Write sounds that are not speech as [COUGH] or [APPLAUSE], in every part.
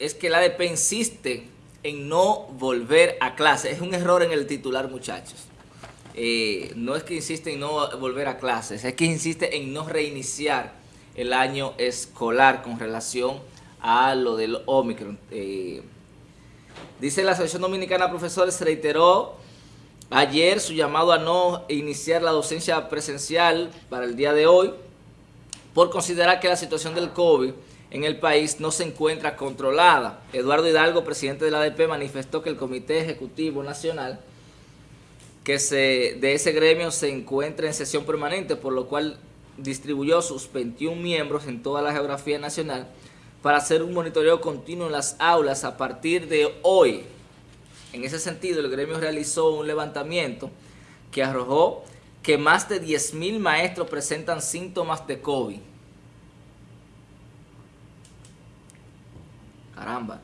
es que la ADP insiste en no volver a clase. Es un error en el titular, muchachos. Eh, no es que insiste en no volver a clases, es que insiste en no reiniciar el año escolar con relación a lo del Omicron. Eh, dice la Asociación Dominicana de Profesores, reiteró ayer su llamado a no iniciar la docencia presencial para el día de hoy por considerar que la situación del COVID en el país no se encuentra controlada. Eduardo Hidalgo, presidente de la ADP, manifestó que el Comité Ejecutivo Nacional que se, de ese gremio se encuentra en sesión permanente, por lo cual distribuyó sus 21 miembros en toda la geografía nacional para hacer un monitoreo continuo en las aulas a partir de hoy. En ese sentido, el gremio realizó un levantamiento que arrojó que más de 10.000 maestros presentan síntomas de COVID. Caramba.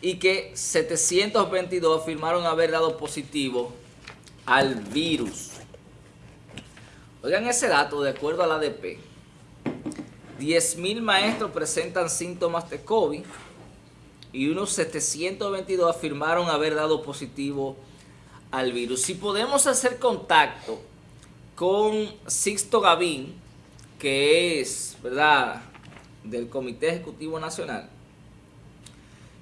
Y que 722 afirmaron haber dado positivo al virus. Oigan ese dato, de acuerdo a la ADP. 10.000 maestros presentan síntomas de COVID y unos 722 afirmaron haber dado positivo al virus. Si podemos hacer contacto con Sixto Gavín, que es, ¿verdad?, del Comité Ejecutivo Nacional,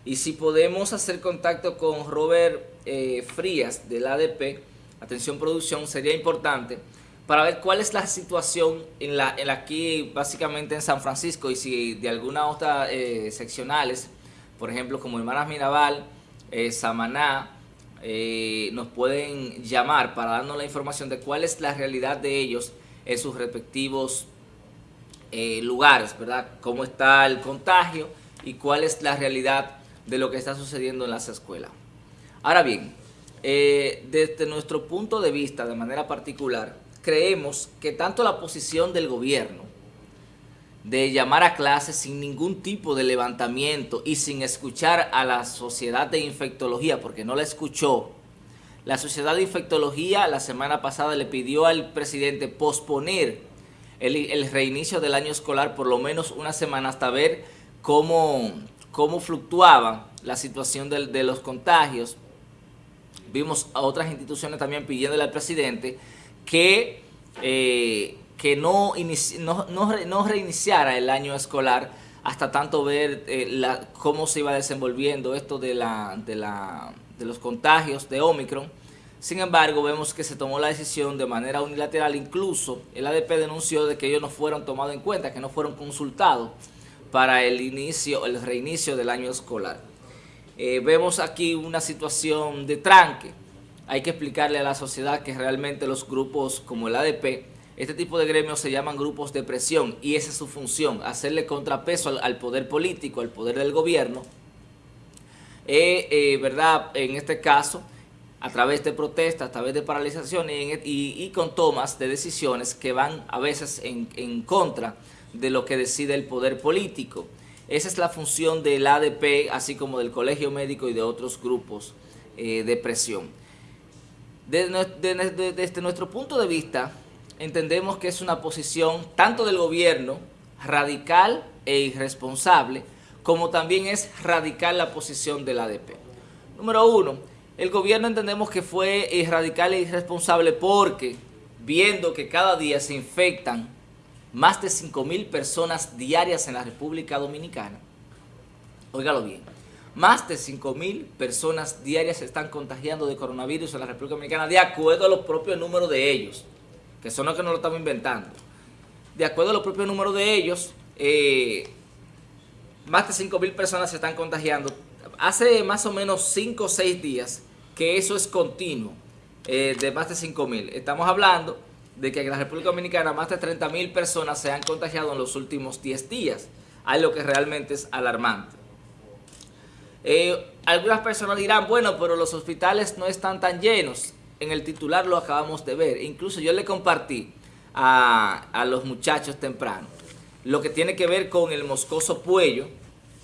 y si podemos hacer contacto con Robert eh, Frías, del ADP, atención producción, sería importante para ver cuál es la situación en la, en aquí básicamente en San Francisco y si de alguna otra eh, seccionales, por ejemplo como Hermanas Mirabal, eh, Samaná, eh, nos pueden llamar para darnos la información de cuál es la realidad de ellos en sus respectivos lugares, ¿verdad? Cómo está el contagio y cuál es la realidad de lo que está sucediendo en las escuelas. Ahora bien, eh, desde nuestro punto de vista, de manera particular, creemos que tanto la posición del gobierno de llamar a clases sin ningún tipo de levantamiento y sin escuchar a la sociedad de infectología, porque no la escuchó, la sociedad de infectología la semana pasada le pidió al presidente posponer el, reinicio del año escolar por lo menos una semana hasta ver cómo, cómo fluctuaba la situación de los contagios. Vimos a otras instituciones también pidiéndole al presidente que, eh, que no, no, reiniciara el año escolar hasta tanto ver eh, cómo se iba desenvolviendo esto de, la, de, la, de los contagios de Omicron. Sin embargo, vemos que se tomó la decisión de manera unilateral, incluso el ADP denunció de que ellos no fueron tomados en cuenta, que no fueron consultados para el inicio, el reinicio del año escolar. Eh, vemos aquí una situación de tranque. Hay que explicarle a la sociedad que realmente los grupos como el ADP, este tipo de gremios se llaman grupos de presión y esa es su función, hacerle contrapeso al, poder político, al poder del gobierno. Eh, eh, ¿verdad? En este caso, a través de protestas, a través de paralizaciones y, con tomas de decisiones que van a veces en, en contra de lo que decide el poder político. Esa es la función del ADP, así como del Colegio Médico y de otros grupos eh, de presión. Desde, nuestro punto de vista, entendemos que es una posición tanto del gobierno radical e irresponsable, como también es radical la posición del ADP. Número uno, el gobierno entendemos que fue radical e irresponsable porque, viendo que cada día se infectan más de 5 mil personas diarias en la República Dominicana. Óigalo bien, más de 5 mil personas diarias se están contagiando de coronavirus en la República Dominicana de acuerdo a los propios números de ellos, que son los que no lo estamos inventando. De acuerdo a los propios números de ellos, eh, más de 5 mil personas se están contagiando. Hace más o menos 5 o 6 días que eso es continuo, eh, de más de 5 mil. Estamos hablando de que en la República Dominicana más de 30 mil personas se han contagiado en los últimos 10 días, algo que realmente es alarmante. Eh, algunas personas dirán, bueno, pero los hospitales no están tan llenos. En el titular lo acabamos de ver. Incluso yo le compartí a, los muchachos temprano lo que tiene que ver con el Moscoso Puello,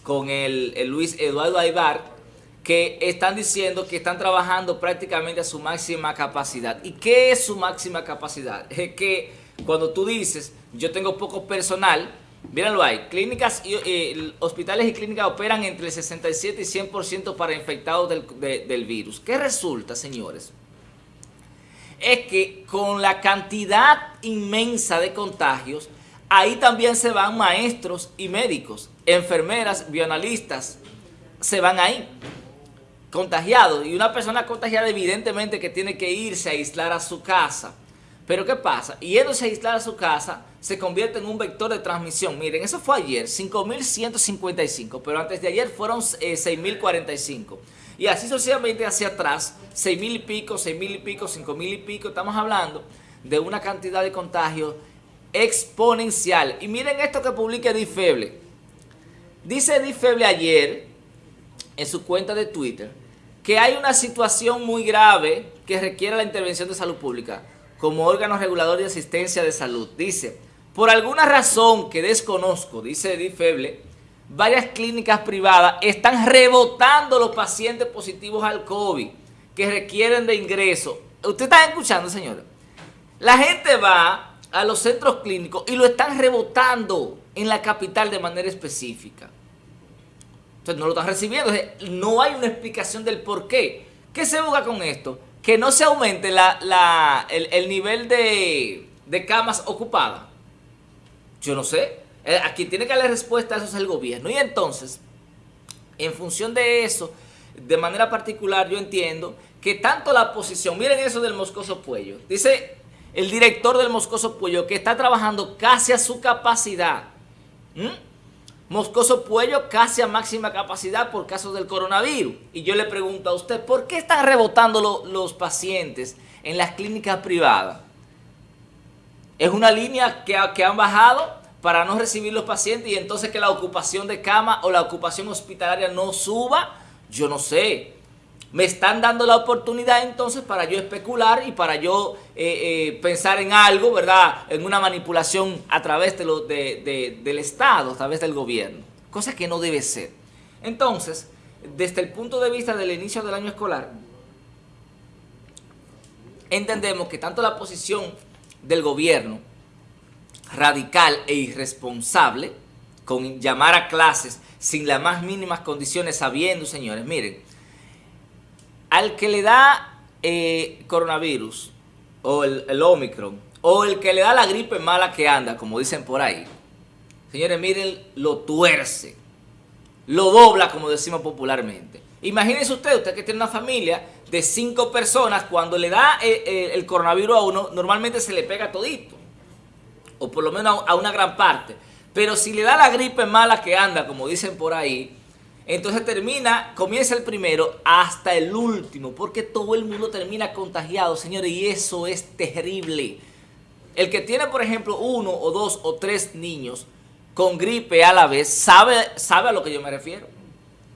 con el, el Luis Eduardo Aybar, que están diciendo que están trabajando prácticamente a su máxima capacidad. ¿Y qué es su máxima capacidad? [LAUGHS] Es que cuando tú dices, yo tengo poco personal, Mírenlo ahí, clínicas y eh, hospitales y clínicas operan entre el 67 y 100% para infectados del, del virus. ¿Qué resulta, señores? Es que con la cantidad inmensa de contagios, ahí también se van maestros y médicos, enfermeras, bioanalistas, se van ahí contagiados. Y una persona contagiada evidentemente que tiene que irse a aislar a su casa. Pero ¿qué pasa? Yéndose a aislar a su casa, se convierte en un vector de transmisión. Miren, eso fue ayer, 5.155, pero antes de ayer fueron 6.045. Eh, y así sucesivamente hacia atrás, 6.000 y pico, 6.000 y pico, 5.000 y pico. Estamos hablando de una cantidad de contagios exponencial. Y miren esto que publica Difeble. Dice Difeble ayer en su cuenta de Twitter que hay una situación muy grave que requiere la intervención de salud pública como órgano regulador de asistencia de salud. Dice, por alguna razón que desconozco, dice Edith Feble, varias clínicas privadas están rebotando los pacientes positivos al COVID que requieren de ingreso. ¿Usted está escuchando, señora? La gente va a los centros clínicos y lo están rebotando en la capital de manera específica. Entonces no lo están recibiendo. no hay una explicación del por qué. ¿Qué se busca con esto? Que no se aumente el, nivel de, de camas ocupadas. Yo no sé. Eh, aquí tiene que darle respuesta eso es el gobierno. Y entonces, en función de eso, de manera particular yo entiendo que tanto la posición, miren eso del Moscoso Puello, dice el director del Moscoso Puello que está trabajando casi a su capacidad. Moscoso Puello casi a máxima capacidad por caso del coronavirus. Y yo le pregunto a usted, ¿por qué están rebotando los pacientes en las clínicas privadas? Es una línea que, que han bajado para no recibir los pacientes y entonces que la ocupación de cama o la ocupación hospitalaria no suba. Yo no sé me están dando la oportunidad entonces para yo especular y para yo eh, eh, pensar en algo, ¿verdad? En una manipulación a través de lo, del Estado, a través del gobierno. Cosa que no debe ser. Entonces, desde el punto de vista del inicio del año escolar, entendemos que tanto la posición del gobierno radical e irresponsable, con llamar a clases sin las más mínimas condiciones, sabiendo, señores, miren, al que le da eh, coronavirus o el, Omicron o el que le da la gripe mala que anda, como dicen por ahí, señores, miren, lo tuerce, lo dobla, como decimos popularmente. Imagínense usted, usted que tiene una familia de cinco personas, cuando le da eh, eh, el coronavirus a uno, normalmente se le pega todito, o por lo menos a una gran parte. Pero si le da la gripe mala que anda, como dicen por ahí, entonces termina, comienza el primero hasta el último, porque todo el mundo termina contagiado, señores, y eso es terrible. El que tiene, por ejemplo, uno o dos o tres niños con gripe a la vez, sabe, sabe a lo que yo me refiero.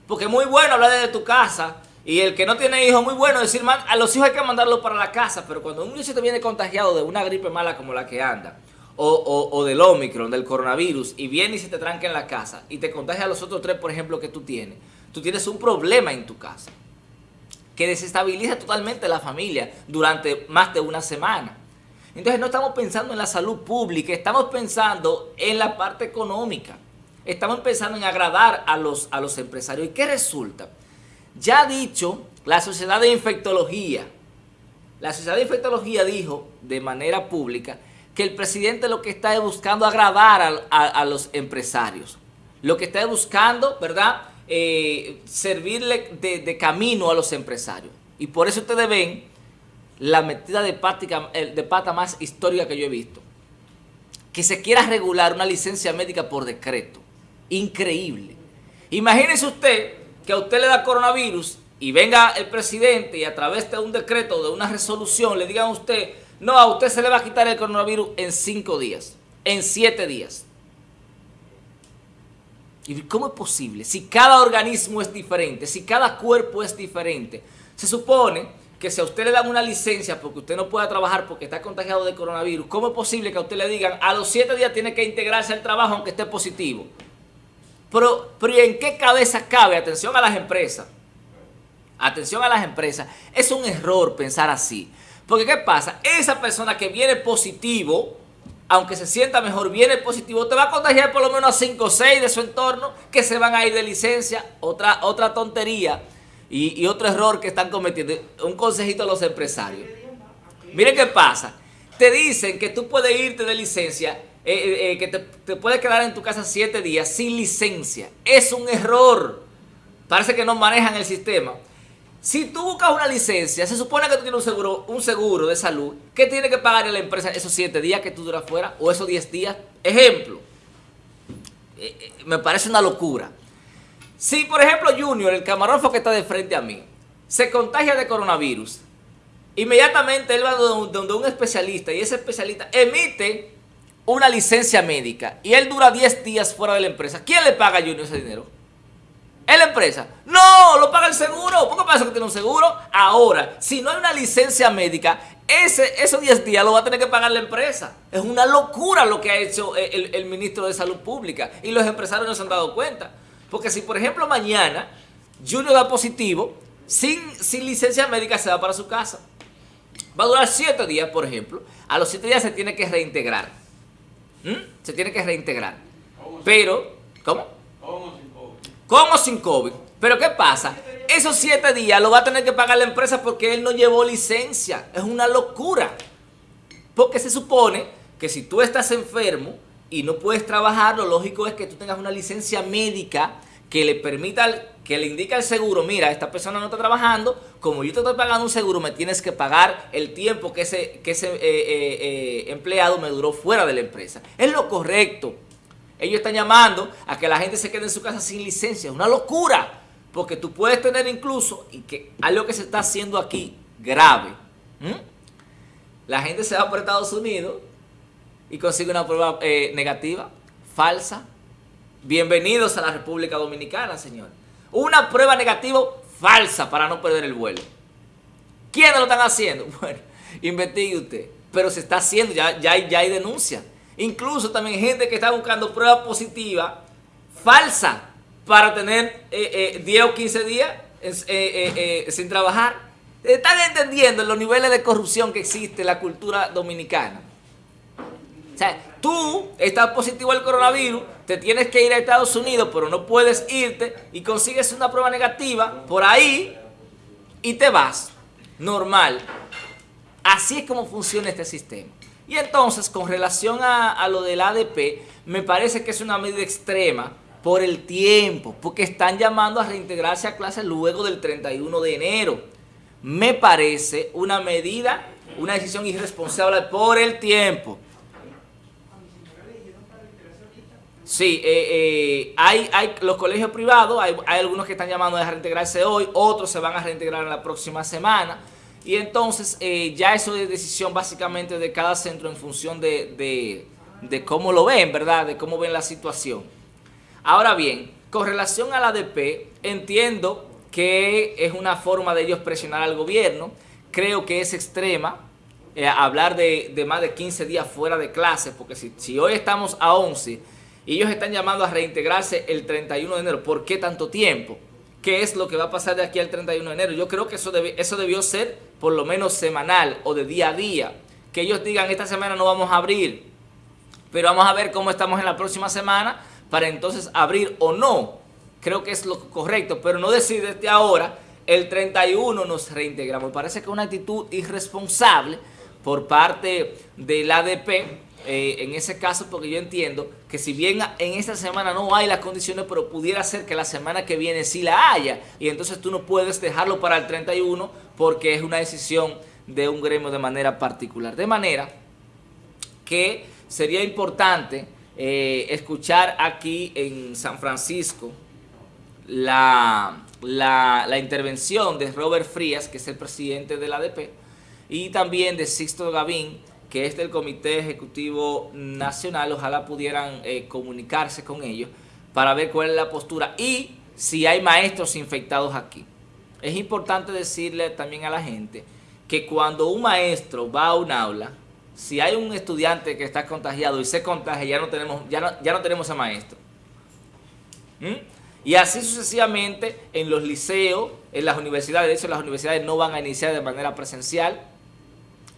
Porque es muy bueno hablar de tu casa, y el que no tiene hijos, muy bueno decir, a los hijos hay que mandarlos para la casa, pero cuando un niño se te viene contagiado de una gripe mala como la que anda, o, del Omicron, del coronavirus, y viene y se te tranca en la casa y te contagia a los otros tres, por ejemplo, que tú tienes, tú tienes un problema en tu casa que desestabiliza totalmente la familia durante más de una semana. Entonces no estamos pensando en la salud pública, estamos pensando en la parte económica. Estamos pensando en agradar a los, a los empresarios. ¿Y qué resulta? Ya ha dicho la Sociedad de Infectología, la Sociedad de Infectología dijo de manera pública que el presidente lo que está es buscando agradar a, los empresarios. Lo que está buscando, ¿verdad? Eh, servirle de, camino a los empresarios. Y por eso ustedes ven la metida de, de pata más histórica que yo he visto. Que se quiera regular una licencia médica por decreto. Increíble. Imagínese usted que a usted le da coronavirus y venga el presidente y a través de un decreto, de una resolución, le digan a usted no, a usted se le va a quitar el coronavirus en cinco días, en siete días. ¿Y cómo es posible? Si cada organismo es diferente, si cada cuerpo es diferente, se supone que si a usted le dan una licencia porque usted no pueda trabajar porque está contagiado de coronavirus, ¿cómo es posible que a usted le digan a los siete días tiene que integrarse al trabajo aunque esté positivo? Pero, pero ¿en qué cabeza cabe? Atención a las empresas. Atención a las empresas. Es un error pensar así. Porque ¿qué pasa? Esa persona que viene positivo, aunque se sienta mejor, viene positivo, te va a contagiar por lo menos a 5 o 6 de su entorno que se van a ir de licencia. Otra, otra tontería y, otro error que están cometiendo. Un consejito a los empresarios. Miren qué pasa. Te dicen que tú puedes irte de licencia, eh, eh, eh, que te, te puedes quedar en tu casa 7 días sin licencia. Es un error. Parece que no manejan el sistema. Si tú buscas una licencia, se supone que tú tienes un seguro, un seguro de salud, que tiene que pagar a la empresa esos 7 días que tú duras fuera o esos 10 días. Ejemplo, eh, eh, me parece una locura. Si, por ejemplo, Junior, el camarógrafo que está de frente a mí, se contagia de coronavirus, inmediatamente él va donde un especialista y ese especialista emite una licencia médica y él dura 10 días fuera de la empresa. ¿Quién le paga a Junior ese dinero? ¿Es la empresa? No, lo paga el seguro. ¿Por qué pasa que tiene un seguro? Ahora, si no hay una licencia médica, ese, esos 10 días lo va a tener que pagar la empresa. Es una locura lo que ha hecho el, ministro de Salud Pública y los empresarios no se han dado cuenta. Porque si, por ejemplo, mañana Junior da positivo, sin, sin licencia médica se va para su casa. Va a durar 7 días, por ejemplo. A los 7 días se tiene que reintegrar. ¿Mm? Se tiene que reintegrar. Pero, ¿cómo? ¿Cómo? con o sin COVID. Pero ¿qué pasa? Esos siete días lo va a tener que pagar la empresa porque él no llevó licencia. Es una locura. Porque se supone que si tú estás enfermo y no puedes trabajar, lo lógico es que tú tengas una licencia médica que le permita, que le indique al seguro, mira, esta persona no está trabajando, como yo te estoy pagando un seguro, me tienes que pagar el tiempo que ese, que ese eh, eh, eh, empleado me duró fuera de la empresa. Es lo correcto. Ellos están llamando a que la gente se quede en su casa sin licencia. Es una locura. Porque tú puedes tener incluso, y que algo que se está haciendo aquí, grave. La gente se va por Estados Unidos y consigue una prueba eh, negativa, falsa. Bienvenidos a la República Dominicana, señor. Una prueba negativa falsa para no perder el vuelo. ¿Quiénes lo están haciendo? [LAUGHS] Bueno, investigue usted. Pero se está haciendo, ya, ya, ya hay denuncia. Incluso también gente que está buscando prueba positiva falsa para tener 10 eh, eh, o 15 días eh, sin trabajar. Están entendiendo los niveles de corrupción que existe en la cultura dominicana. O sea, tú estás positivo al coronavirus, te tienes que ir a Estados Unidos, pero no puedes irte y consigues una prueba negativa por ahí y te vas. Normal. Así es como funciona este sistema. Y entonces, con relación a, lo del ADP, me parece que es una medida extrema por el tiempo, porque están llamando a reintegrarse a clases luego del 31 de enero. Me parece una medida, una decisión irresponsable por el tiempo. Sí, eh, eh, hay, hay los colegios privados, hay, hay algunos que están llamando a reintegrarse hoy, otros se van a reintegrar en la próxima semana. Y entonces eh, ya eso es decisión básicamente de cada centro en función de, cómo lo ven, ¿verdad? De cómo ven la situación. Ahora bien, con relación al ADP, entiendo que es una forma de ellos presionar al gobierno. Creo que es extrema eh, hablar de, más de 15 días fuera de clase, porque si, si hoy estamos a 11 y ellos están llamando a reintegrarse el 31 de enero, ¿por qué tanto tiempo? Qué es lo que va a pasar de aquí al 31 de enero. Yo creo que eso, eso debió ser por lo menos semanal o de día a día. Que ellos digan, esta semana no vamos a abrir, pero vamos a ver cómo estamos en la próxima semana para entonces abrir o no. Creo que es lo correcto, pero no decir desde ahora, el 31 nos reintegramos. Parece que una actitud irresponsable por parte del ADP eh, en ese caso porque yo entiendo que si bien en esta semana no hay las condiciones, pero pudiera ser que la semana que viene sí la haya y entonces tú no puedes dejarlo para el 31 porque es una decisión de un gremio de manera particular. De manera que sería importante eh, escuchar aquí en San Francisco la, la, intervención de Robert Frías, que es el presidente del ADP, y también de Sixto Gavín, que es del Comité Ejecutivo Nacional, ojalá pudieran eh, comunicarse con ellos para ver cuál es la postura y si hay maestros infectados aquí. Es importante decirle también a la gente que cuando un maestro va a un aula, si hay un estudiante que está contagiado y se contagia, ya no tenemos, ya no, ya no tenemos a maestro. ¿Mm? Y así sucesivamente en los liceos, en las universidades, de hecho las universidades no van a iniciar de manera presencial,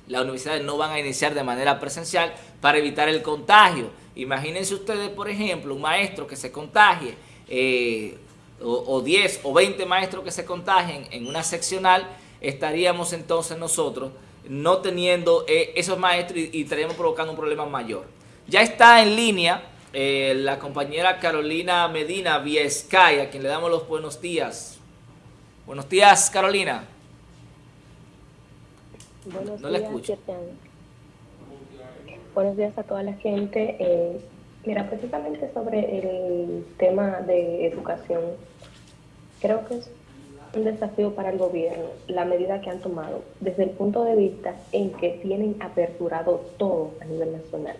las universidades no van a iniciar de manera presencial, para evitar el contagio. Imagínense ustedes, por ejemplo, un maestro que se contagie, eh, o, 10 o 20 maestros que se contagien en una seccional, estaríamos entonces nosotros no teniendo eh, esos maestros y, estaríamos provocando un problema mayor. Ya está en línea eh, la compañera Carolina Medina Sky, a quien le damos los buenos días. Buenos días, Carolina. Buenos no días, escucho. Buenos días a toda la gente. Eh, mira, precisamente sobre el tema de educación, creo que es un desafío para el gobierno la medida que han tomado desde el punto de vista en que tienen aperturado todo a nivel nacional.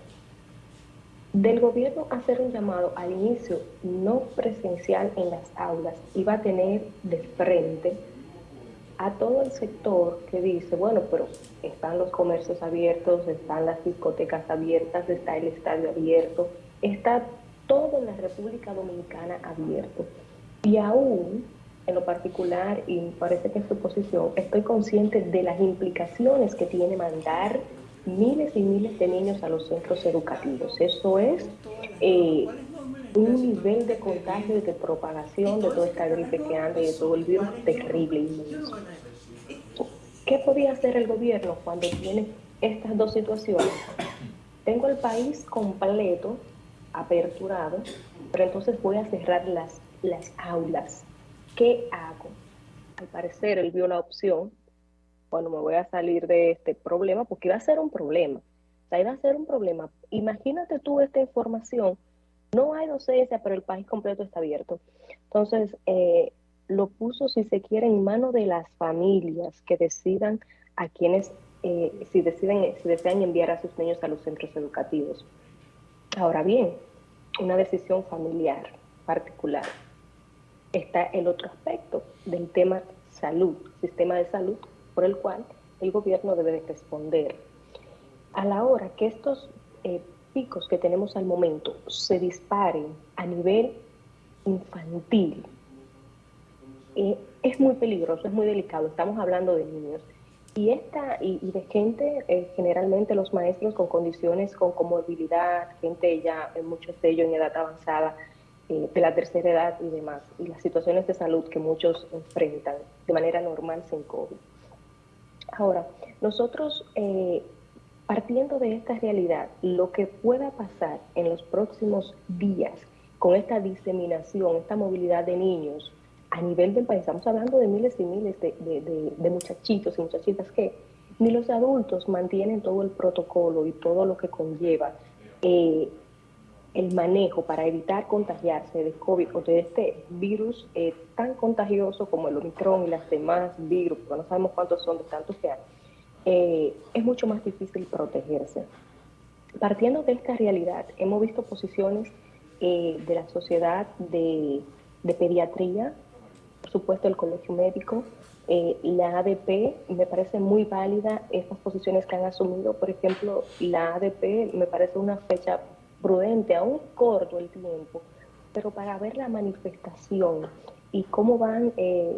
Del gobierno hacer un llamado al inicio no presencial en las aulas iba a tener de frente a todo el sector que dice, bueno, pero están los comercios abiertos, están las discotecas abiertas, está el estadio abierto, está todo en la República Dominicana abierto. Y aún, en lo particular, y parece que es su posición, estoy consciente de las implicaciones que tiene mandar miles y miles de niños a los centros educativos. Eso es eh, un nivel de contagio y de propagación de toda esta gripe que anda y de todo el virus terrible. ¿Qué podía hacer el gobierno cuando tiene estas dos situaciones? Tengo el país completo, aperturado, pero entonces voy a cerrar las, las aulas. ¿Qué hago? Al parecer él vio la opción, bueno, me voy a salir de este problema, porque iba a ser un problema. Iba a ser un problema. Imagínate tú esta información no hay docencia, pero el país completo está abierto. Entonces, eh, lo puso, si se quiere, en manos de las familias que decidan a quienes, eh, si, deciden, si desean enviar a sus niños a los centros educativos. Ahora bien, una decisión familiar particular. Está el otro aspecto del tema salud, sistema de salud, por el cual el gobierno debe responder. A la hora que estos eh, que tenemos al momento se disparen a nivel infantil, eh, es muy peligroso, es muy delicado. Estamos hablando de niños. Y, esta, y, de gente, eh, generalmente los maestros con condiciones con comorbilidad, gente ya, eh, muchos de ellos en edad avanzada, de la tercera edad y demás, y las situaciones de salud que muchos enfrentan de manera normal sin COVID. Ahora, nosotros Partiendo de esta realidad, lo que pueda pasar en los próximos días con esta diseminación, esta movilidad de niños a nivel del país, estamos hablando de miles y miles de, muchachitos y muchachitas que ni los adultos mantienen todo el protocolo y todo lo que conlleva eh, el manejo para evitar contagiarse de COVID o de este virus eh, tan contagioso como el Omicron y las demás virus, porque no sabemos cuántos son de tantos que hay eh, es mucho más difícil protegerse. Partiendo de esta realidad, hemos visto posiciones eh, de la sociedad de, pediatría, por supuesto el colegio médico, eh, la ADP, me parece muy válida estas posiciones que han asumido. Por ejemplo, la ADP me parece una fecha prudente, aún corto el tiempo, pero para ver la manifestación y cómo van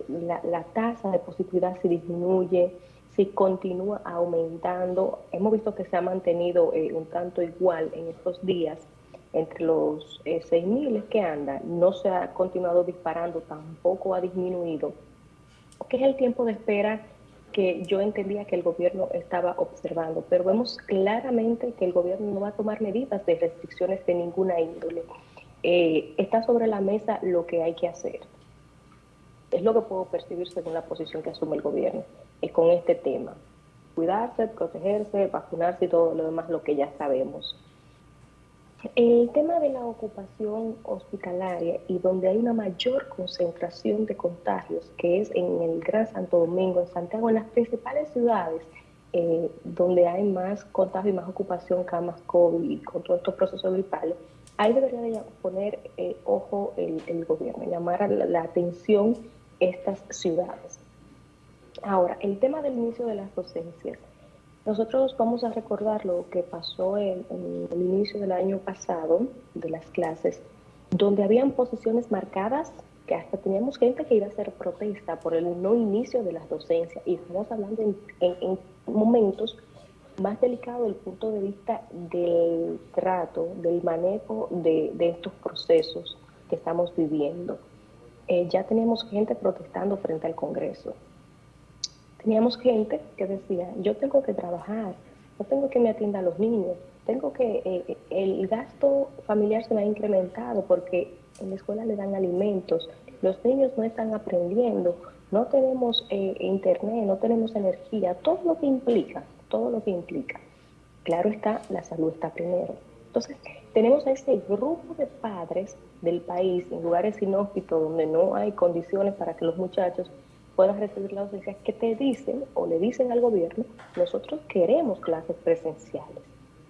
la, la, tasa de positividad si disminuye, si continúa aumentando, hemos visto que se ha mantenido eh, un tanto igual en estos días, entre los eh, 6.000 que anda, no se ha continuado disparando, tampoco ha disminuido, que es el tiempo de espera que yo entendía que el gobierno estaba observando, pero vemos claramente que el gobierno no va a tomar medidas de restricciones de ninguna índole. Eh, está sobre la mesa lo que hay que hacer. Es lo que puedo percibir según la posición que asume el gobierno eh, con este tema. Cuidarse, protegerse, vacunarse y todo lo demás, lo que ya sabemos. El tema de la ocupación hospitalaria y donde hay una mayor concentración de contagios, que es en el Gran Santo Domingo, en Santiago, en las principales ciudades, eh, donde hay más contagio y más ocupación, camas COVID y con todos estos procesos gripales, ahí debería de poner eh, ojo el, gobierno, llamar la, la atención estas ciudades. Ahora, el tema del inicio de las docencias. Nosotros vamos a recordar lo que pasó en, el inicio del año pasado de las clases, donde habían posiciones marcadas que hasta teníamos gente que iba a hacer protesta por el no inicio de las docencias. Y estamos hablando en, momentos más delicado desde el punto de vista del trato, del manejo de, estos procesos que estamos viviendo. Eh, ya teníamos gente protestando frente al Congreso. Teníamos gente que decía, yo tengo que trabajar, no tengo que me atienda a los niños, tengo que, eh, el gasto familiar se me ha incrementado porque en la escuela le dan alimentos, los niños no están aprendiendo, no tenemos eh, internet, no tenemos energía, todo lo que implica, todo lo que implica. Claro está, la salud está primero. Entonces, tenemos a ese grupo de padres del país en lugares inhóspitos donde no hay condiciones para que los muchachos puedan recibir la docencia que te dicen o le dicen al gobierno, nosotros queremos clases presenciales.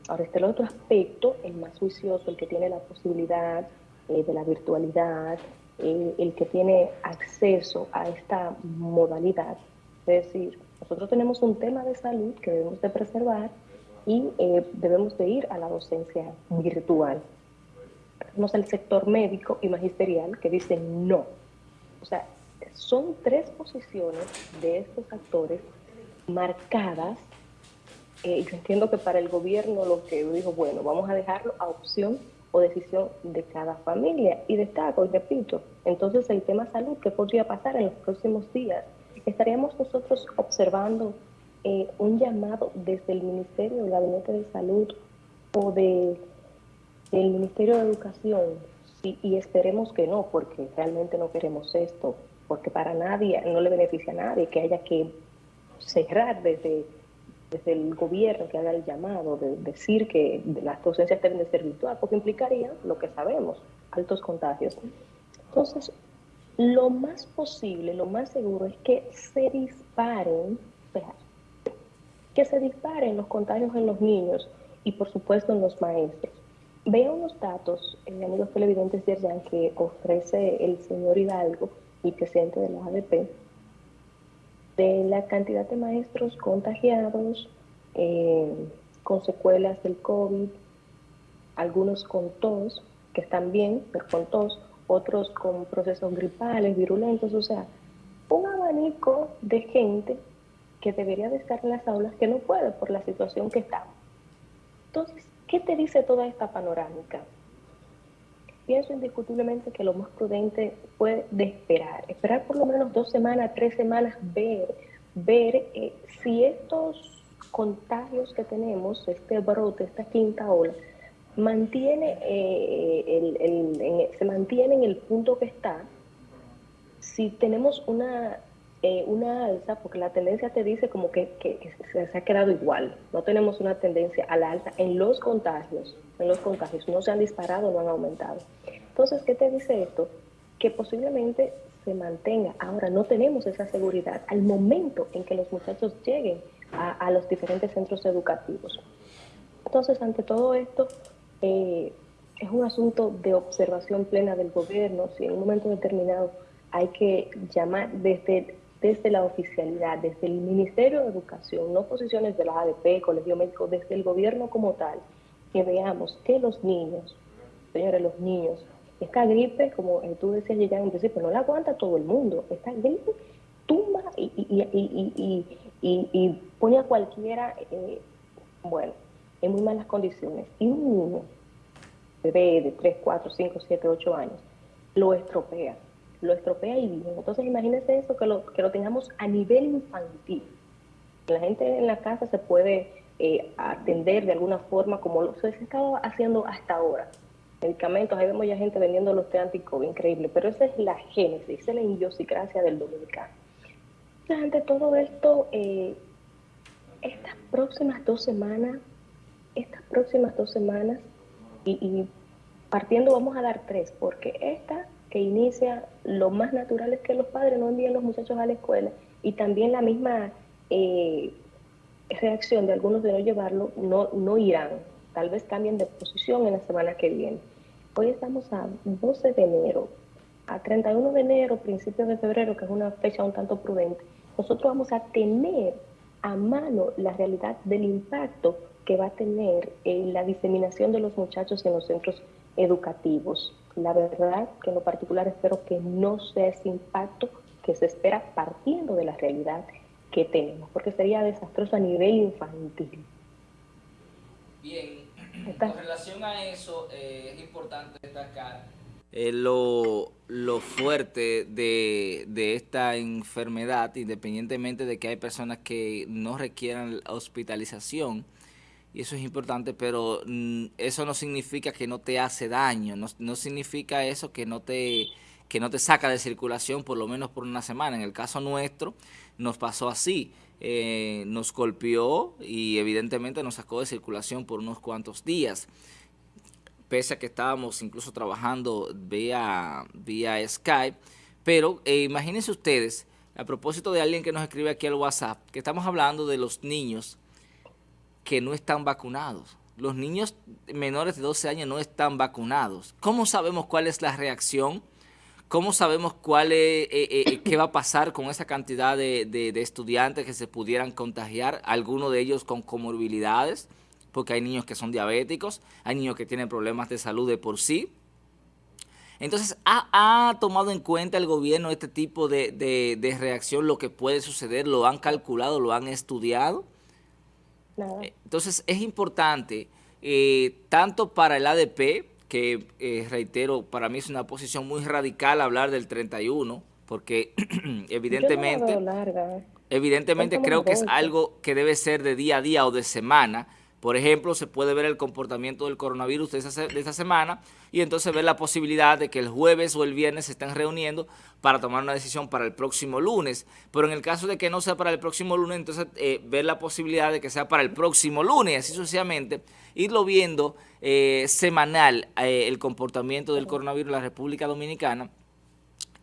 Ahora está el otro aspecto, el más juicioso, el que tiene la posibilidad eh, de la virtualidad, eh, el que tiene acceso a esta modalidad. Es decir, nosotros tenemos un tema de salud que debemos de preservar y eh, debemos de ir a la docencia virtual. Tenemos el sector médico y magisterial que dicen no. O sea, son tres posiciones de estos actores marcadas. Eh, yo entiendo que para el gobierno lo que dijo, bueno, vamos a dejarlo a opción o decisión de cada familia. Y destaco y repito, entonces el tema salud, ¿qué podría pasar en los próximos días? Estaríamos nosotros observando eh, un llamado desde el Ministerio del Gabinete de Salud o de, del Ministerio de Educación, y esperemos que no, porque realmente no queremos esto, porque para nadie, no le beneficia a nadie que haya que cerrar desde desde el gobierno que haga el llamado de decir que las docencias deben de ser virtual, porque implicaría lo que sabemos, altos contagios. Entonces, lo más posible, lo más seguro es que se disparen, que se disparen los contagios en los niños y por supuesto en los maestros. Veo unos datos, eh, amigos televidentes de que ofrece el señor Hidalgo, el presidente de la ADP, de la cantidad de maestros contagiados eh, con secuelas del COVID, algunos con tos, que están bien, pero con tos, otros con procesos gripales, virulentos, o sea, un abanico de gente que debería de estar en las aulas que no puede por la situación que estamos. Entonces, ¿qué te dice toda esta panorámica? Pienso indiscutiblemente que lo más prudente fue de esperar, esperar por lo menos dos semanas, tres semanas, ver, ver eh, si estos contagios que tenemos, este brote, esta quinta ola, mantiene eh, el, se mantiene en el punto que está, si tenemos una, eh, una alza, porque la tendencia te dice como que, que, se ha quedado igual, no tenemos una tendencia a la alza en los contagios, en los contagios, no se han disparado, no han aumentado. Entonces, ¿qué te dice esto? Que posiblemente se mantenga. Ahora, no tenemos esa seguridad al momento en que los muchachos lleguen a, los diferentes centros educativos. Entonces, ante todo esto, eh, es un asunto de observación plena del gobierno. Si en un momento determinado hay que llamar desde, desde la oficialidad, desde el Ministerio de Educación, no posiciones de la ADP, Colegio Médico, desde el gobierno como tal, que veamos que los niños, señores, los niños, esta gripe, como eh, tú decías ya en principio, no la aguanta todo el mundo. Esta gripe tumba y, pone a cualquiera, eh, bueno, en muy malas condiciones. Y un niño, bebé de 3, 4, 5, 7, 8 años, lo estropea. Lo estropea y bien. Entonces imagínense eso, que lo, que lo tengamos a nivel infantil. La gente en la casa se puede eh, atender de alguna forma como lo se ha estado haciendo hasta ahora. Medicamentos, ahí vemos ya gente vendiendo los té anti-COVID, increíble, pero esa es la génesis, esa es la idiosincrasia del dominicano. ante todo esto, eh, estas próximas dos semanas, estas próximas dos semanas, y, y, partiendo vamos a dar tres, porque esta que inicia, lo más natural es que los padres no envíen los muchachos a la escuela, y también la misma eh, reacción de algunos de no llevarlo no, no irán. Tal vez cambien de posición en la semana que viene. Hoy estamos a 12 de enero. A 31 de enero, principios de febrero, que es una fecha un tanto prudente, nosotros vamos a tener a mano la realidad del impacto que va a tener en la diseminación de los muchachos en los centros educativos. La verdad que en lo particular espero que no sea ese impacto que se espera partiendo de la realidad que tenemos, porque sería desastroso a nivel infantil. con relación a eso, eh, es importante destacar eh, lo, fuerte de, de, esta enfermedad, independientemente de que hay personas que no requieran hospitalización, y eso es importante, pero mm, eso no significa que no te hace daño, no, no significa eso que no te que no te saca de circulación por lo menos por una semana. En el caso nuestro nos pasó así, eh, nos golpeó y evidentemente nos sacó de circulación por unos cuantos días, pese a que estábamos incluso trabajando vía, vía Skype, pero eh, imagínense ustedes, a propósito de alguien que nos escribe aquí al WhatsApp, que estamos hablando de los niños que no están vacunados. Los niños menores de 12 años no están vacunados. ¿Cómo sabemos cuál es la reacción? ¿Cómo sabemos cuál es, eh, eh, eh, qué va a pasar con esa cantidad de, estudiantes que se pudieran contagiar, algunos de ellos con comorbilidades, porque hay niños que son diabéticos, hay niños que tienen problemas de salud de por sí. Entonces, ¿ha, tomado en cuenta el gobierno este tipo de, reacción, lo que puede suceder? ¿Lo han calculado, lo han estudiado? Entonces, es importante, tanto para el ADP, que eh, reitero, para mí es una posición muy radical hablar del 31, porque [CLEARS THROAT] evidentemente, ¿eh? evidentemente creo que es algo que debe ser de día a día o de semana. Por ejemplo, se puede ver el comportamiento del coronavirus de, esta semana y entonces ver la posibilidad de que el jueves o el viernes se estén reuniendo para tomar una decisión para el próximo lunes. Pero en el caso de que no sea para el próximo lunes, entonces eh, ver la posibilidad de que sea para el próximo lunes, así sucesivamente, irlo viendo eh, semanal eh, el comportamiento del coronavirus en la República Dominicana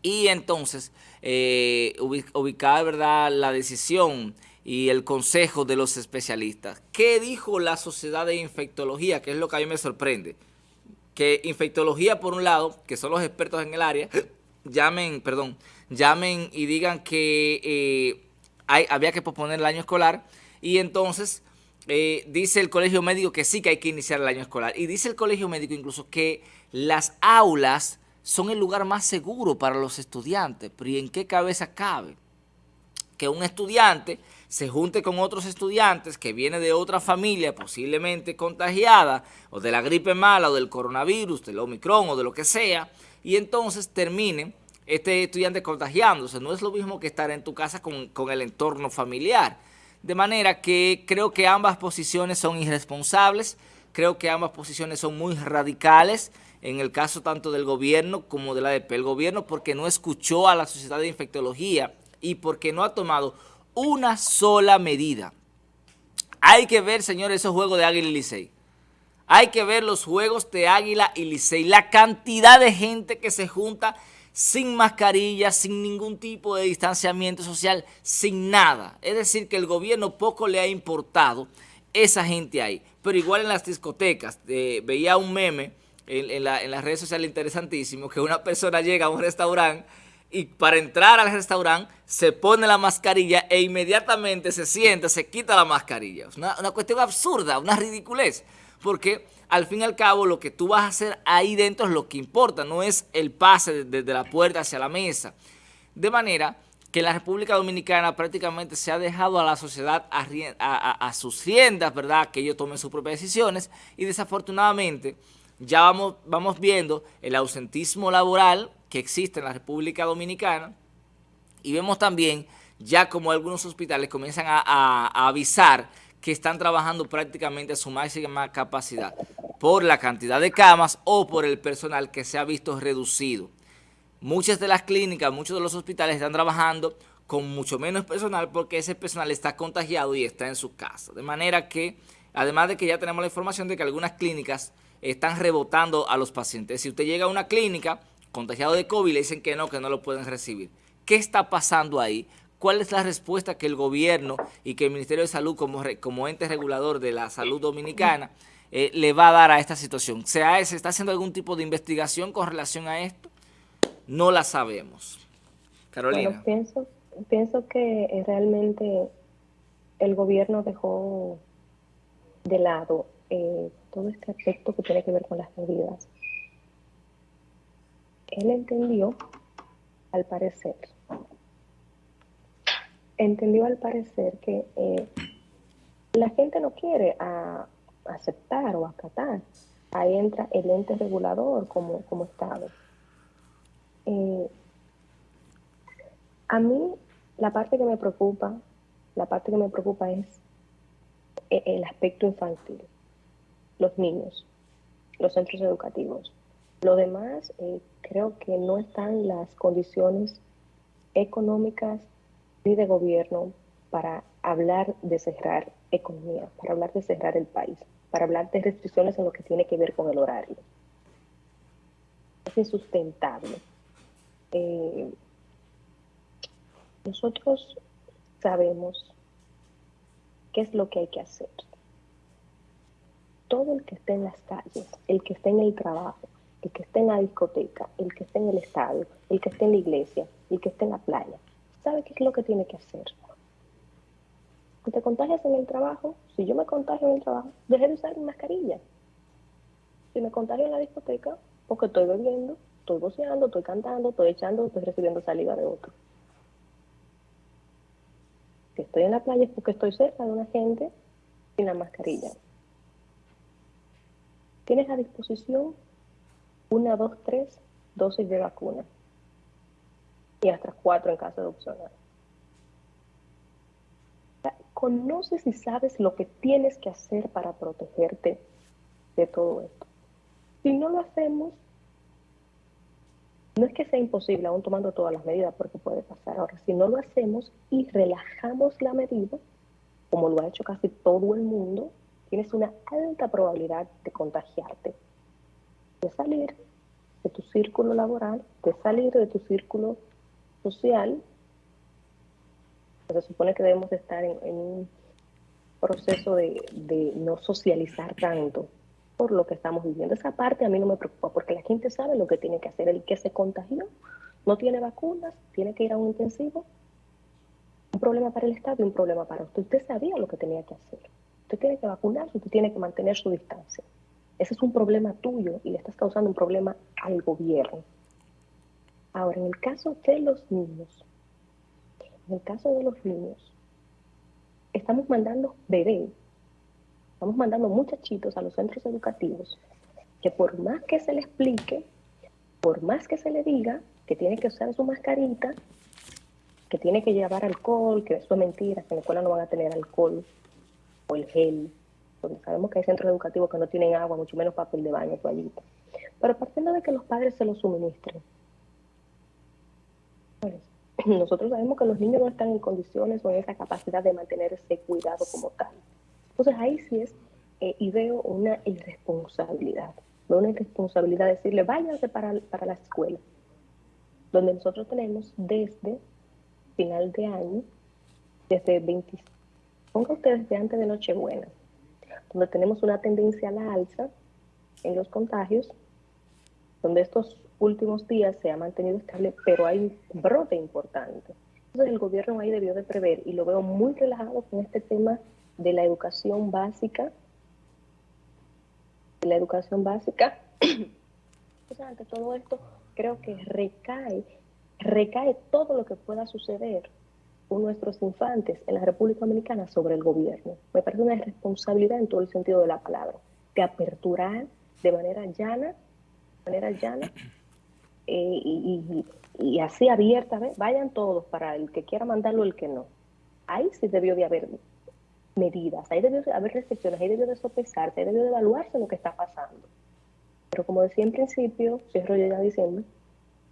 y entonces eh, ubicar ¿verdad? la decisión y el consejo de los especialistas. ¿Qué dijo la Sociedad de Infectología? Que es lo que a mí me sorprende. Que infectología, por un lado, que son los expertos en el área, [COUGHS] llamen, perdón, llamen y digan que hay, había que posponer el año escolar y entonces eh, dice el colegio médico que sí que hay que iniciar el año escolar. Y dice el colegio médico incluso que las aulas son el lugar más seguro para los estudiantes. Pero ¿y en qué cabeza cabe? Que un estudiante se junte con otros estudiantes que viene de otra familia posiblemente contagiada o de la gripe mala o del coronavirus, del Omicron o de lo que sea, y entonces termine este estudiante contagiándose. No es lo mismo que estar en tu casa con, con el entorno familiar. De manera que creo que ambas posiciones son irresponsables, creo que ambas posiciones son muy radicales, en el caso tanto del gobierno como de la ADP. El gobierno porque no escuchó a la Sociedad de Infectología y porque no ha tomado una sola medida. Hay que ver, señores, esos juegos de Águila y Licey. Hay que ver los juegos de Águila y Licey. La cantidad de gente que se junta sin mascarilla, sin ningún tipo de distanciamiento social, sin nada. Es decir, que el gobierno poco le ha importado esa gente ahí. Pero igual en las discotecas, eh, veía un meme en, las redes sociales interesantísimo, que una persona llega a un restaurante y para entrar al restaurante se pone la mascarilla e inmediatamente se sienta, se quita la mascarilla. Es una, una cuestión absurda, una ridiculez, porque al fin y al cabo lo que tú vas a hacer ahí dentro es lo que importa, no es el pase desde la puerta hacia la mesa. De manera que la República Dominicana prácticamente se ha dejado a la sociedad a, sus riendas, ¿verdad? Que ellos tomen sus propias decisiones y desafortunadamente ya vamos, vamos viendo el ausentismo laboral que existe en la República Dominicana y vemos también ya como algunos hospitales comienzan a avisar que están trabajando prácticamente a su máxima capacidad por la cantidad de camas o por el personal que se ha visto reducido. Muchas de las clínicas, muchos de los hospitales están trabajando con mucho menos personal porque ese personal está contagiado y está en su casa. De manera que, además de que ya tenemos la información de que algunas clínicas están rebotando a los pacientes. Si usted llega a una clínica contagiado de COVID, le dicen que no, que no lo pueden recibir. ¿Qué está pasando ahí? ¿Cuál es la respuesta que el gobierno y que el Ministerio de Salud como, como ente regulador de la salud dominicana eh, le va a dar a esta situación? ¿Se, ¿Se está haciendo algún tipo de investigación con relación a esto? No la sabemos. Carolina. pienso, pienso que eh, realmente el gobierno dejó de lado eh, todo este aspecto que tiene que ver con las medidas. Él entendió, al parecer, entendió al parecer que eh, la gente no quiere a aceptar o acatar. Ahí entra el ente regulador como, como Estado. Eh, a mí la parte que me preocupa, la parte que me preocupa es e, el aspecto infantil, los niños, los centros educativos. Lo demás, eh, creo que no están las condiciones económicas ni de gobierno para hablar de cerrar economía, para hablar de cerrar el país, para hablar de restricciones en lo que tiene que ver con el horario. Es insustentable. Eh, nosotros sabemos qué es lo que hay que hacer. Todo el que esté en las calles, el que esté en el trabajo, el que esté en la discoteca, el que esté en el estadio, el que esté en la iglesia, el que esté en la playa, sabe qué es lo que tiene que hacer. Si te contagias en el trabajo, si yo me contagio en el trabajo, deje de usar mi mascarilla. Si me contagio en la discoteca, porque estoy bebiendo, estoy boceando, estoy cantando, estoy echando, estoy recibiendo saliva de otro. Si estoy en la playa es porque estoy cerca de una gente sin la mascarilla. Tienes a disposición una, dos, tres dosis de vacuna y hasta cuatro en caso de opcional. Conoces y sabes lo que tienes que hacer para protegerte de todo esto. Si no lo hacemos, no es que sea imposible, aún tomando todas las medidas, porque puede pasar. Ahora, si no lo hacemos y relajamos la medida, como lo ha hecho casi todo el mundo, tienes una alta probabilidad de contagiarte, de salir de tu círculo laboral, de salir de tu círculo social. Se supone que debemos estar en, un proceso de, de no socializar tanto, por lo que estamos viviendo. Esa parte a mí no me preocupa porque la gente sabe lo que tiene que hacer. El que se contagió no tiene vacunas, tiene que ir a un intensivo. Un problema para el Estado y un problema para usted. Usted sabía lo que tenía que hacer. Usted tiene que vacunarse, usted tiene que mantener su distancia. Ese es un problema tuyo y le estás causando un problema al gobierno. Ahora, en el caso de los niños, en el caso de los niños, estamos mandando bebés Estamos mandando muchachitos a los centros educativos que por más que se le explique, por más que se le diga que tiene que usar su mascarita, que tiene que llevar alcohol, que eso es mentira, que en la escuela no van a tener alcohol o el gel, porque sabemos que hay centros educativos que no tienen agua, mucho menos papel de baño, toallita. Pero partiendo de que los padres se lo suministren. Nosotros sabemos que los niños no están en condiciones o en esa capacidad de mantener ese cuidado como tal. Entonces ahí sí es, eh, y veo una irresponsabilidad, veo una irresponsabilidad de decirle, váyanse para, para la escuela, donde nosotros tenemos desde final de año, desde 20, ponga ustedes desde antes de Nochebuena, donde tenemos una tendencia a la alza en los contagios, donde estos últimos días se ha mantenido estable, pero hay un brote importante. Entonces el gobierno ahí debió de prever, y lo veo muy relajado con este tema de la educación básica, la educación básica. [CLEARS THROAT] Entonces, ante todo esto, creo que recae, recae todo lo que pueda suceder nuestros infantes en la República Dominicana sobre el gobierno. Me parece una responsabilidad en todo el sentido de la palabra, de aperturar de manera llana, de manera llana, eh, y, y, así abierta, vayan todos para el que quiera mandarlo, el que no. Ahí sí debió de haber medidas, ahí debe haber restricciones, ahí debe de sopesarse, ahí debe de evaluarse lo que está pasando. Pero como decía en principio, cierro yo ya diciendo,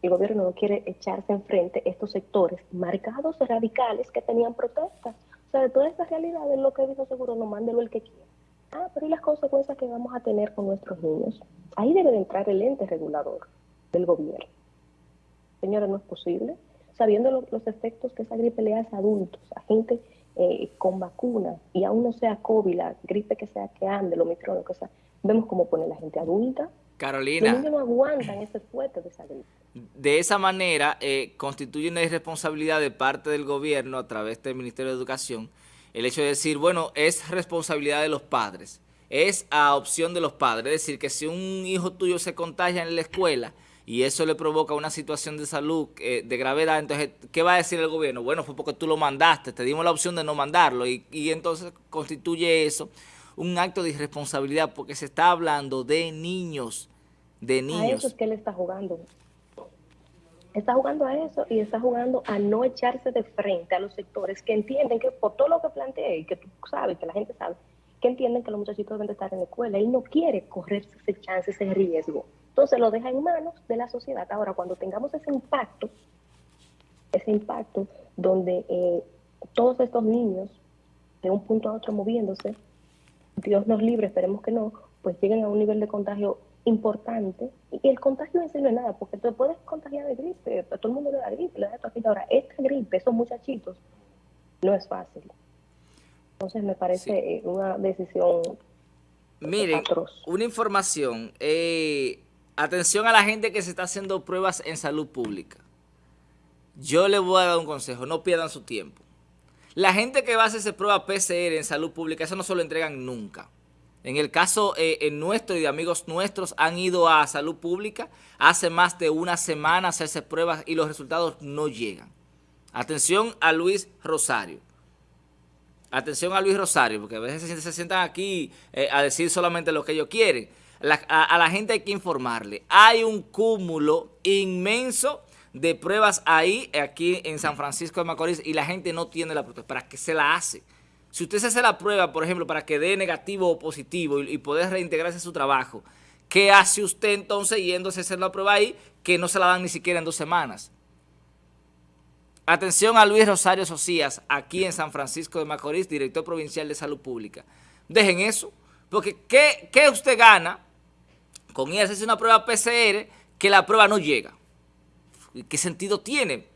el gobierno no quiere echarse enfrente estos sectores marcados radicales que tenían protestas. O sea, de todas estas realidades, lo que dijo seguro, no mándelo el que quiera. Ah, pero ¿y las consecuencias que vamos a tener con nuestros niños? Ahí debe de entrar el ente regulador del gobierno. Señora, no es posible. Sabiendo los efectos que esa gripe le hace a adultos, a gente eh, con vacuna y aún no sea COVID, la gripe que sea que ande, lo micro, que sea, vemos cómo pone la gente adulta. Carolina. No aguantan ese fuerte de esa gripe. De esa manera, eh, constituye una irresponsabilidad de parte del gobierno a través del Ministerio de Educación el hecho de decir, bueno, es responsabilidad de los padres, es a opción de los padres. Es decir, que si un hijo tuyo se contagia en la escuela, y eso le provoca una situación de salud eh, de gravedad, entonces, ¿qué va a decir el gobierno? Bueno, fue porque tú lo mandaste, te dimos la opción de no mandarlo y, entonces constituye eso un acto de irresponsabilidad porque se está hablando de niños, de niños. A eso es que él está jugando. Está jugando a eso y está jugando a no echarse de frente a los sectores que entienden que por todo lo que planteé y que tú sabes, que la gente sabe, que entienden que los muchachitos deben estar en la escuela. Él no quiere correr ese chance, ese riesgo. Entonces lo deja en manos de la sociedad. Ahora, cuando tengamos ese impacto, ese impacto donde eh, todos estos niños, de un punto a otro moviéndose, Dios nos libre, esperemos que no, pues lleguen a un nivel de contagio importante. Y el contagio no sirve nada, porque tú puedes contagiar de gripe, a todo el mundo le da gripe, le da Ahora, esta gripe, esos muchachitos, no es fácil. Entonces me parece una decisión Miren, una información. Eh, atención a la gente que se está haciendo pruebas en salud pública. Yo les voy a dar un consejo, no pierdan su tiempo. La gente que va a hacerse prueba PCR en salud pública, eso no se lo entregan nunca. En el caso eh, nuestro y de amigos nuestros han ido a salud pública hace más de una semana a hacerse pruebas y los resultados no llegan. Atención a Luis Rosario. Atención a Luis Rosario, porque a veces se, sientan aquí eh, a decir solamente lo que ellos quieren. a, la gente hay que informarle. Hay un cúmulo inmenso de pruebas ahí, aquí en San Francisco de Macorís, y la gente no tiene la prueba. ¿Para qué se la hace? Si usted se hace la prueba, por ejemplo, para que dé negativo o positivo y, poder reintegrarse a su trabajo, ¿qué hace usted entonces yéndose a hacer la prueba ahí que no se la dan ni siquiera en dos semanas? Atención a Luis Rosario Socias, aquí en San Francisco de Macorís, director provincial de Salud Pública. Dejen eso, porque ¿qué, qué usted gana con ir a hacerse una prueba PCR que la prueba no llega? ¿Qué sentido tiene?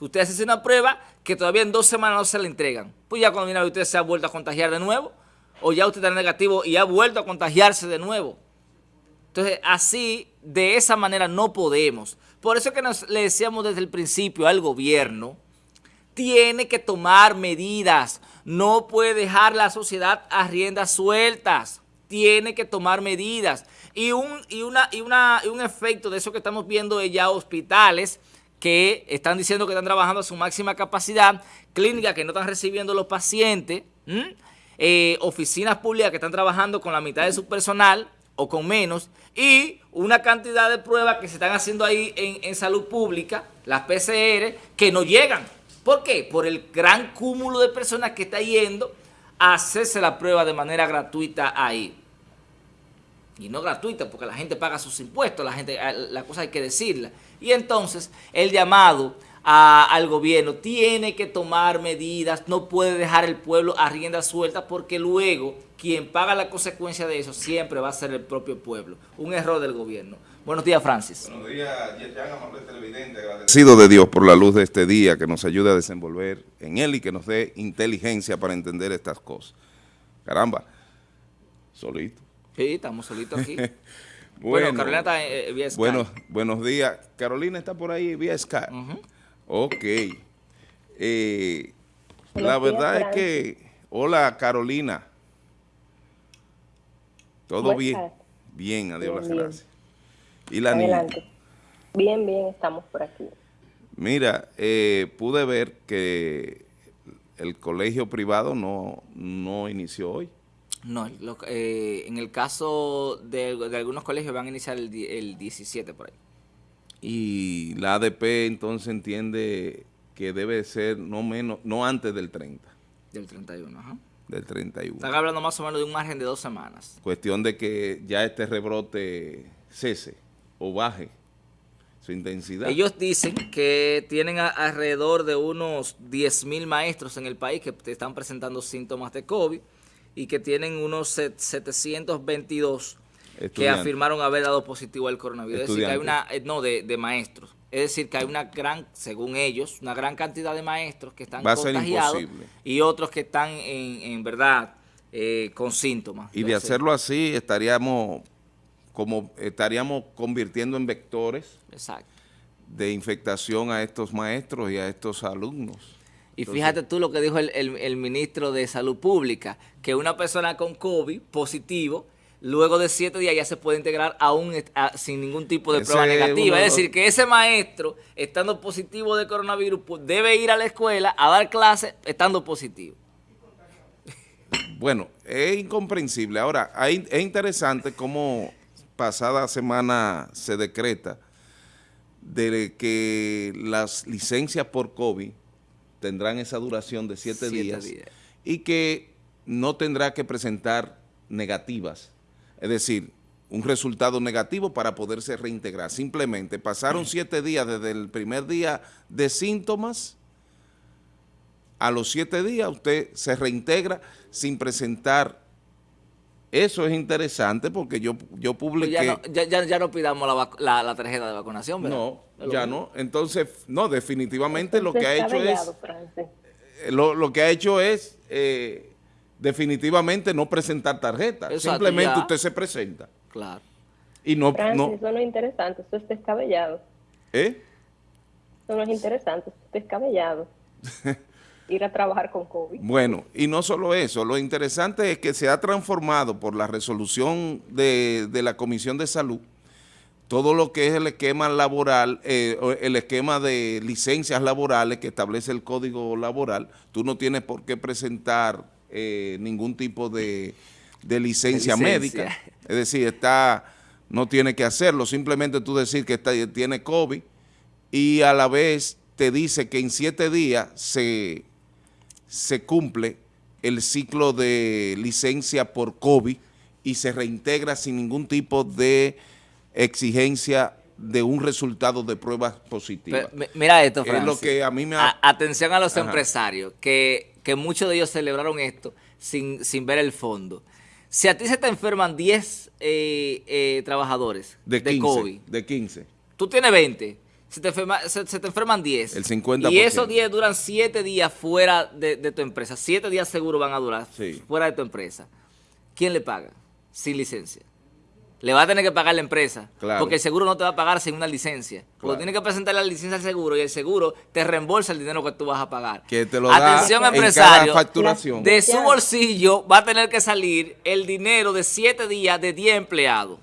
Usted hace una prueba que todavía en dos semanas no se la entregan. Pues ya cuando viene usted se ha vuelto a contagiar de nuevo, o ya usted está negativo y ha vuelto a contagiarse de nuevo. Entonces, así, de esa manera no podemos. Por eso que nos, le decíamos desde el principio al gobierno, tiene que tomar medidas, no puede dejar la sociedad a riendas sueltas, tiene que tomar medidas. Y un, y una, y una, y un efecto de eso que estamos viendo es ya hospitales que están diciendo que están trabajando a su máxima capacidad, clínicas que no están recibiendo los pacientes, eh, oficinas públicas que están trabajando con la mitad de su personal o con menos, y una cantidad de pruebas que se están haciendo ahí en, en salud pública, las PCR, que no llegan. ¿Por qué? Por el gran cúmulo de personas que está yendo a hacerse la prueba de manera gratuita ahí y no gratuita porque la gente paga sus impuestos, la gente la cosa hay que decirla. Y entonces el llamado al gobierno tiene que tomar medidas, no puede dejar el pueblo a rienda suelta porque luego quien paga la consecuencia de eso siempre va a ser el propio pueblo. Un error del gobierno. Buenos días, Francis. Buenos días, amable televidente. Agradecido de Dios por la luz de este día que nos ayude a desenvolver en él y que nos dé inteligencia para entender estas cosas. Caramba, solito. Sí, estamos solitos aquí. [LAUGHS] bueno, Carolina está eh, vía Skype. Bueno, buenos días. Carolina está por ahí vía Skype. Ok. Eh, la verdad es que... Hola, Carolina. ¿Todo bien? Bien, adiós, gracias. ¿Y la Adelante. Bien, bien, estamos por aquí. Mira, eh, pude ver que el colegio privado no, no inició hoy. No, eh, en el caso de, algunos colegios van a iniciar el, 17 por ahí. Y la ADP entonces entiende que debe ser no menos, no antes del 30. Del 31, ajá. Del 31. Están hablando más o menos de un margen de dos semanas. Cuestión de que ya este rebrote cese o baje su intensidad. Ellos dicen que tienen alrededor de unos 10 mil maestros en el país que están presentando síntomas de COVID y que tienen unos 722 que afirmaron haber dado positivo al coronavirus. Es decir, que hay una, eh, no, de, maestros. Es decir, que hay una gran, según ellos, una gran cantidad de maestros que están contagiados y otros que están en, verdad eh, con síntomas. Y de hacerlo así estaríamos como estaríamos convirtiendo en vectores de infectación a estos maestros y a estos alumnos. Y fíjate tú lo que dijo el, ministro de Salud Pública, que una persona con COVID positivo, luego de siete días ya se puede integrar aún sin ningún tipo de prueba negativa. Es decir, que ese maestro, estando positivo de coronavirus, pues, debe ir a la escuela a dar clases estando positivo. Bueno, es incomprensible. Ahora, hay- es interesante cómo pasada semana se decreta de que las licencias por COVID tendrán esa duración de siete, Siete días, días. y que no tendrá que presentar negativas, es decir, un resultado negativo para poderse reintegrar. Simplemente pasaron siete días desde el primer día de síntomas, a los siete días usted se reintegra sin presentar. Eso es interesante porque yo, yo Pues publiqué... ya, no, ya, ya- ya no pidamos la, la- la tarjeta de vacunación, ¿verdad? No, ya mismo. no. Entonces, no, definitivamente lo que ha hecho es, eh, lo, lo que ha hecho es eh, definitivamente no presentar tarjeta. Exacto, Simplemente ya. usted se presenta Claro. y no, Francis, no, eso no es interesante, eso es descabellado. ¿eh? Eso no es interesante, eso es descabellado. [LAUGHS] Ir a trabajar con COVID. Bueno, y no solo eso, lo interesante es que se ha transformado por la resolución de, de la Comisión de Salud todo lo que es el esquema laboral, eh, el esquema de licencias laborales que establece el Código Laboral, tú no tienes por qué presentar eh, ningún tipo de, de licencia, De licencia. médica, es decir, está, no tiene que hacerlo, simplemente tú decir que está, tiene COVID y a la vez te dice que en siete días se, se cumple el ciclo de licencia por COVID y se reintegra sin ningún tipo de exigencia de un resultado de pruebas positivas. Pero, mira esto, Es Francis. lo que a mí me ha- A- atención a los Ajá. empresarios, que, que muchos de ellos celebraron esto sin, sin ver el fondo. Si a ti se te enferman 10 eh, eh, trabajadores de de, 15, COVID, de 15. tú tienes 20, se te, enferma- se, se te enferman 10. El 50%. Y esos 10 duran 7 días fuera de, de tu empresa. 7 días seguro van a durar Sí. fuera de tu empresa. ¿Quién le paga? Sin licencia. Le va a tener que pagar la empresa. Claro. Porque el seguro no te va a pagar sin una licencia. Claro. Porque tienes que presentar la licencia al seguro y el seguro te reembolsa el dinero que tú vas a pagar. Que te lo da Atención, en empresario. cada facturación. De su bolsillo va a tener que salir el dinero de 7 días de 10 empleados.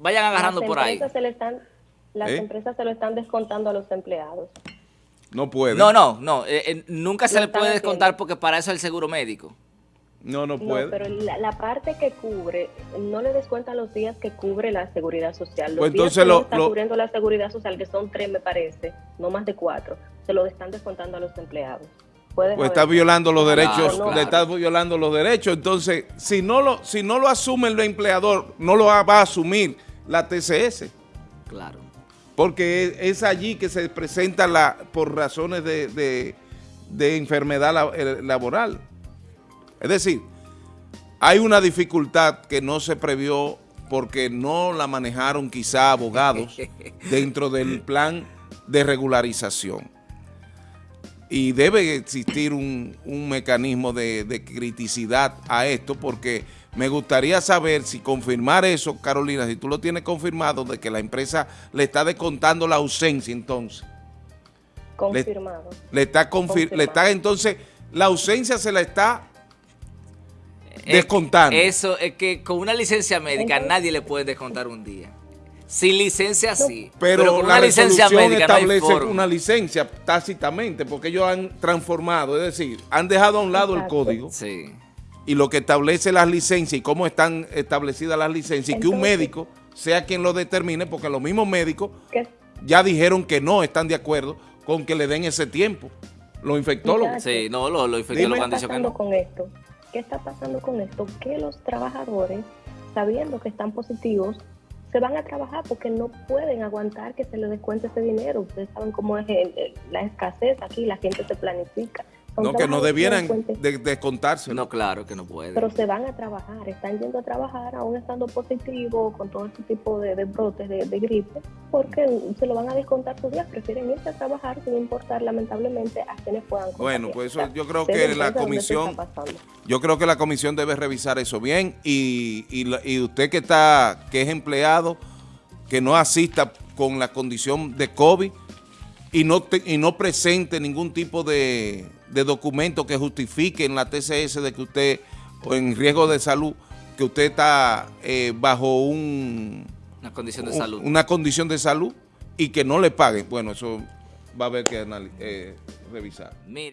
Vayan agarrando las por ahí. Se le están, las ¿Eh? empresas se lo están descontando a los empleados. No puede. No, no, no. eh, eh, nunca se Lo le puede haciendo. descontar porque para eso es el seguro médico. No, no No, puede. pero la, la parte que cubre, no le descuentan los días que cubre la seguridad social. Los Pues días entonces que lo- está lo- cubriendo la seguridad social, que son tres, me parece, no más de cuatro, se lo están descontando a los empleados. Puedes Pues está violando los Claro, derechos, claro. le está violando los derechos. Entonces, si no lo, si no lo asume el empleador, no lo va a asumir la TCS. Claro. Porque es, allí que se presenta la por razones de, de- de enfermedad la- laboral. Es decir, hay una dificultad que no se previó porque no la manejaron quizá abogados [LAUGHS] dentro del plan de regularización. Y debe existir un, un mecanismo de, de criticidad a esto porque me gustaría saber si confirmar eso, Carolina, si tú lo tienes confirmado de que la empresa le está descontando la ausencia entonces. confirmado. Le está, confir- Confirmado. le está entonces, la ausencia se la está Eh, descontando. Eso es que con una licencia médica Entonces- nadie le puede descontar un día. Sin licencia sí. Pero, con la una licencia no hay establece una licencia tácitamente porque ellos han transformado, es decir, han dejado a un lado el código Sí. Y lo que establece las licencias y cómo están establecidas las licencias y que un médico sea quien lo determine porque los mismos médicos ¿Qué, ya dijeron que no están de acuerdo con que le den ese tiempo. Los infectólogos. Sí, no, lo, lo Dime. infectólogos ¿Qué han está dicho que pasando no. con esto? ¿Qué está pasando con esto? Que los trabajadores, sabiendo que están positivos, se van a trabajar porque no pueden aguantar que se les descuente ese dinero. Ustedes saben cómo es el- el- la escasez aquí, la gente se planifica. No, que no debieran de- descontarse. No, claro que no puede. Pero se van a trabajar, están yendo a trabajar aún estando positivos con todo este tipo de, de brotes de, de gripe, porque se lo van a descontar sus días, prefieren irse a trabajar sin importar lamentablemente a quienes puedan Bueno, pues eso yo creo que la comisión-. Yo creo que la comisión debe revisar eso bien y, y usted que está que es empleado, que no asista con la condición de COVID y no, te- y no presente ningún tipo de, de documento que justifique en la TCS de que usted, o en riesgo de salud, que usted está eh, bajo un, Una condición de salud. una condición de salud y que no le paguen. Bueno, eso va a haber que eh, revisar. Mire.